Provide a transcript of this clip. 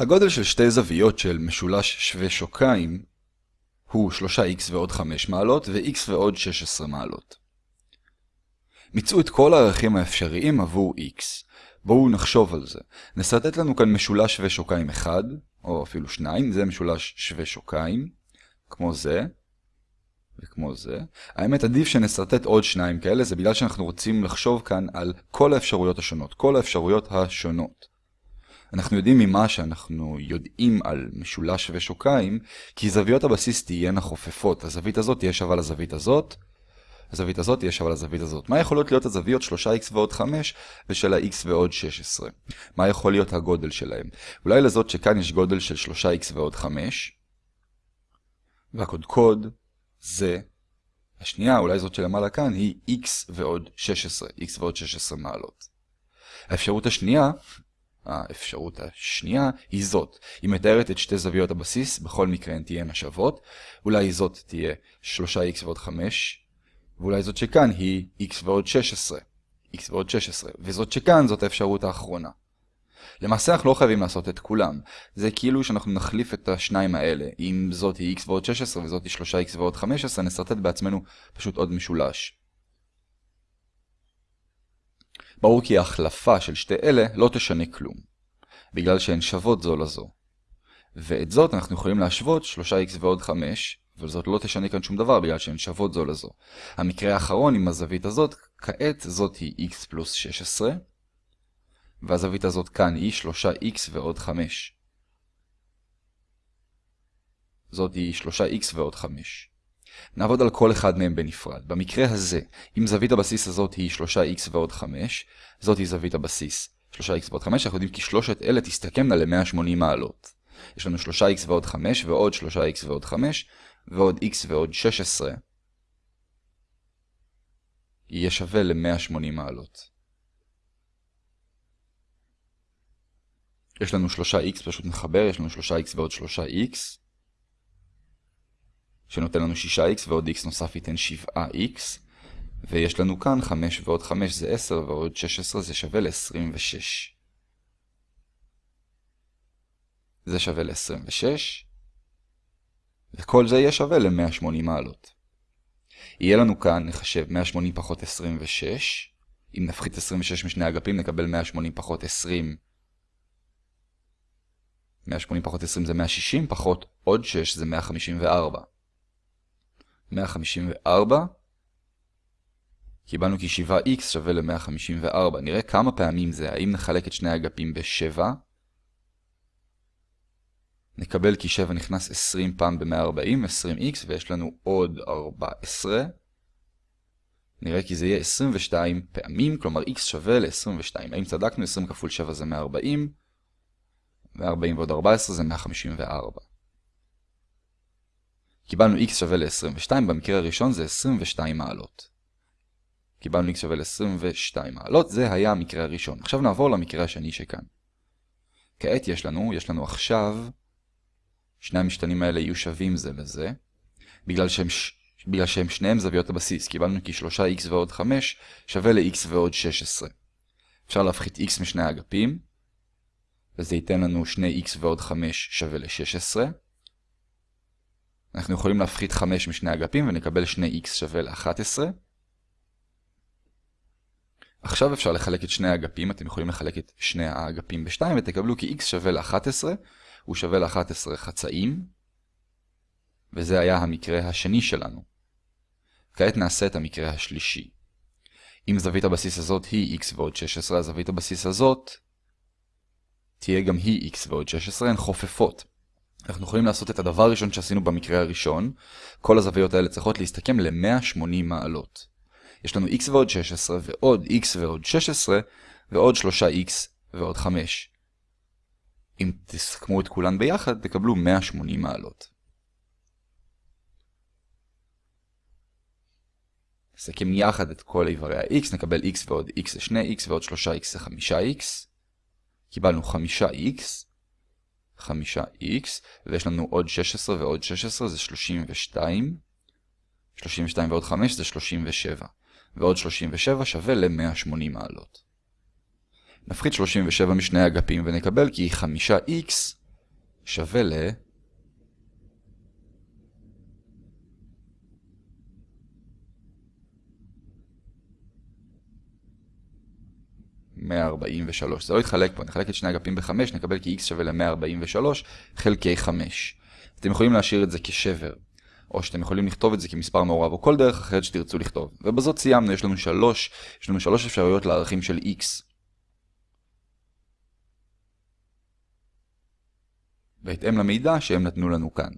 הגודל של שתי זוויות של משולש שווה שוקיים הוא 3x ועוד 5 מעלות ו-x ועוד 16 מעלות. מצאו את כל הערכים האפשריים עבור x. בואו נחשוב על זה. נסרטט לנו כאן משולש שווה שוקיים 1, או אפילו 2, זה משולש שווה שוקיים, כמו זה, וכמו זה. האמת עדיף שנסרטט עוד שניים כאלה, זה בגלל שאנחנו רוצים לחשוב כאן על כל האפשרויות השונות, כל האפשרויות השונות. אנחנו יודעים ממה שאנחנו יודעים על משולש שווה שוקיים, כי זוויות הבסיס תהיינה חופפות. הזווית הזאת תהיה שווה לזווית הזאת, הזווית הזאת תהיה שווה לזווית הזאת. מה יכולות להיות הזוויות 3x ועוד 5 ושל ה-x ועוד 16? מה יכול להיות הגודל שלהם? אולי לזאת שכאן יש גודל של 3x ועוד 5, והקודקוד זה, השנייה, אולי זאת שלמעלה כאן, היא x ועוד 16, x ועוד 16 מעלות. האפשרות השנייה האפשרות השנייה היא זאת. היא מתארת את שתי זוויות הבסיס, בכל מקרה הן תהיינה שוות. אולי זאת תהיה 3x ועוד 5, ואולי זאת שכאן היא x ועוד 16. x ועוד 16, וזאת שכאן זאת האפשרות האחרונה. למעשה אנחנו לא חייבים לעשות את כולם. זה כאילו שאנחנו נחליף את השניים האלה. אם זאת היא x ועוד 16 וזאת היא 3x ועוד 15, נסרטט בעצמנו פשוט עוד משולש. ברור כי ההחלפה של שתי אלה לא תשנה כלום, בגלל שהן שוות זו לזו. ואת זאת אנחנו יכולים להשוות 3x ועוד 5, אבל זאת לא תשנה כאן שום דבר בגלל שהן שוות זו לזו. המקרה האחרון עם הזווית הזאת, כעת זאת היא x פלוס 16, והזווית הזאת כאן היא 3x ועוד 5. זאת היא 3x ועוד 5. נעבוד על כל אחד מהם בנפרד. במקרה הזה, אם זווית הבסיס הזאת היא 3x ועוד 5, זאת היא זווית הבסיס 3x ועוד 5, אנחנו יודעים כי שלושת אלה תסתכמנה ל-180 מעלות. יש לנו 3x ועוד 5 ועוד 3x ועוד 5 ועוד x ועוד 16 יהיה שווה ל-180 מעלות. יש לנו 3x, פשוט נחבר, יש לנו 3x ועוד 3x שנותן לנו 6x ועוד x נוסף ייתן 7x. ויש לנו כאן 5 ועוד 5 זה 10 ועוד 16 זה שווה ל-26. זה שווה ל-26. וכל זה יהיה שווה ל-180 מעלות. יהיה לנו כאן, נחשב 180 פחות 26. אם נפחית 26 משני אגפים נקבל 180 פחות 20. 180 פחות 20 זה 160, פחות עוד 6 זה 154. 154. קיבלנו כי 7x שווה ל-154. נראה כמה פעמים זה. האם נחלק את שני האגפים ב-7? נקבל כי 7 נכנס 20 פעם ב-140, 20x, ויש לנו עוד 14. נראה כי זה יהיה 22 פעמים, כלומר x שווה ל-22. האם צדקנו? 20 כפול 7 זה 140, 140 ועוד 14 זה 154. קיבלנו x שווה ל-22, במקרה הראשון זה 22 מעלות. קיבלנו x שווה ל-22 מעלות, זה היה המקרה הראשון. עכשיו נעבור למקרה השני שכאן. כעת יש לנו, יש לנו עכשיו, שני המשתנים האלה יהיו שווים זה לזה, בגלל שהם, בגלל שהם שניהם זוויות הבסיס. קיבלנו כי 3x ועוד 5 שווה ל-x ועוד 16. אפשר להפחית x משני האגפים, וזה ייתן לנו 2x ועוד 5 שווה ל-16. אנחנו יכולים להפחית 5 משני אגפים ונקבל 2x שווה ל-11. עכשיו אפשר לחלק את שני האגפים, אתם יכולים לחלק את שני האגפים ב-2 ותקבלו כי x שווה ל-11, הוא שווה ל-11 חצאים, וזה היה המקרה השני שלנו. כעת נעשה את המקרה השלישי. אם זווית הבסיס הזאת היא x ועוד 16, אז זווית הבסיס הזאת תהיה גם היא x ועוד 16, הן חופפות. אנחנו יכולים לעשות את הדבר הראשון שעשינו במקרה הראשון. כל הזוויות האלה צריכות להסתכם ל-180 מעלות. יש לנו x ועוד 16 ועוד x ועוד 16 ועוד 3x ועוד 5. אם תסכמו את כולן ביחד, תקבלו 180 מעלות. נסכם יחד את כל איברי ה-x, נקבל x ועוד x זה 2x ועוד 3x זה 5x. קיבלנו 5x. 5x, ויש לנו עוד 16 ועוד 16 זה 32. 32 ועוד 5 זה 37. ועוד 37 שווה ל-180 מעלות. נפחית 37 משני אגפים ונקבל כי 5x שווה ל... 143. זה לא יתחלק פה, נחלק את שני אגפים ב-5, נקבל כי x שווה ל-143 חלקי 5. אתם יכולים להשאיר את זה כשבר, או שאתם יכולים לכתוב את זה כמספר מעורב, או כל דרך אחרת שתרצו לכתוב. ובזאת סיימנו, יש לנו שלוש, יש לנו שלוש אפשרויות לערכים של x. בהתאם למידע שהם נתנו לנו כאן.